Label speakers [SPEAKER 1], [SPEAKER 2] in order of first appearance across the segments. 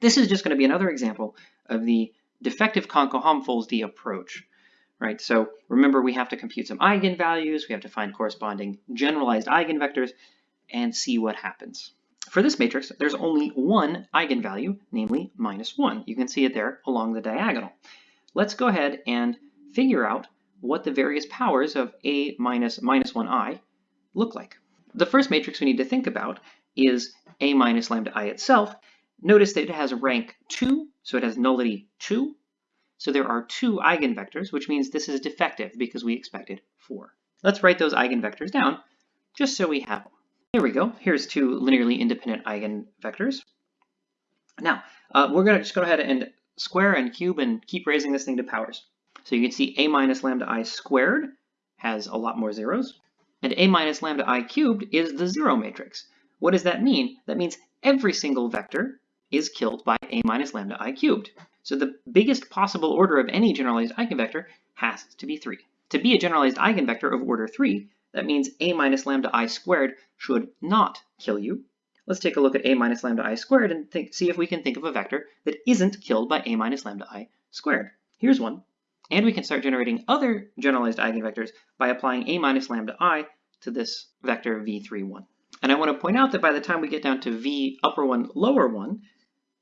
[SPEAKER 1] This is just going to be another example of the defective Konko-Helmholtz approach, right? So remember, we have to compute some eigenvalues, we have to find corresponding generalized eigenvectors, and see what happens. For this matrix, there's only one eigenvalue, namely minus 1. You can see it there along the diagonal. Let's go ahead and figure out what the various powers of a minus minus 1i look like. The first matrix we need to think about is a minus lambda i itself. Notice that it has rank 2, so it has nullity 2. So there are two eigenvectors, which means this is defective because we expected 4. Let's write those eigenvectors down just so we have them. Here we go. Here's two linearly independent eigenvectors. Now, uh, we're going to just go ahead and square and cube and keep raising this thing to powers. So you can see a minus lambda i squared has a lot more zeros, and a minus lambda i cubed is the zero matrix. What does that mean? That means every single vector is killed by a minus lambda i cubed. So the biggest possible order of any generalized eigenvector has to be 3. To be a generalized eigenvector of order 3, that means a minus lambda i squared should not kill you. Let's take a look at a minus lambda i squared and think, see if we can think of a vector that isn't killed by a minus lambda i squared. Here's one. And we can start generating other generalized eigenvectors by applying a minus lambda i to this vector v31. And I want to point out that by the time we get down to v upper 1 lower 1,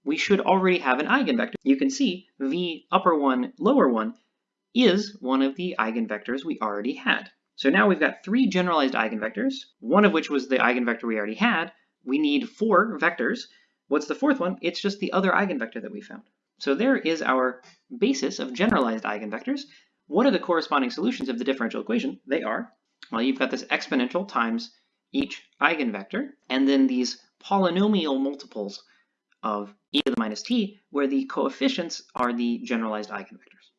[SPEAKER 1] we should already have an eigenvector. You can see v upper 1 lower 1 is one of the eigenvectors we already had. So now we've got three generalized eigenvectors, one of which was the eigenvector we already had. We need four vectors. What's the fourth one? It's just the other eigenvector that we found. So there is our basis of generalized eigenvectors. What are the corresponding solutions of the differential equation? They are, well, you've got this exponential times each eigenvector, and then these polynomial multiples of e to the minus t, where the coefficients are the generalized eigenvectors.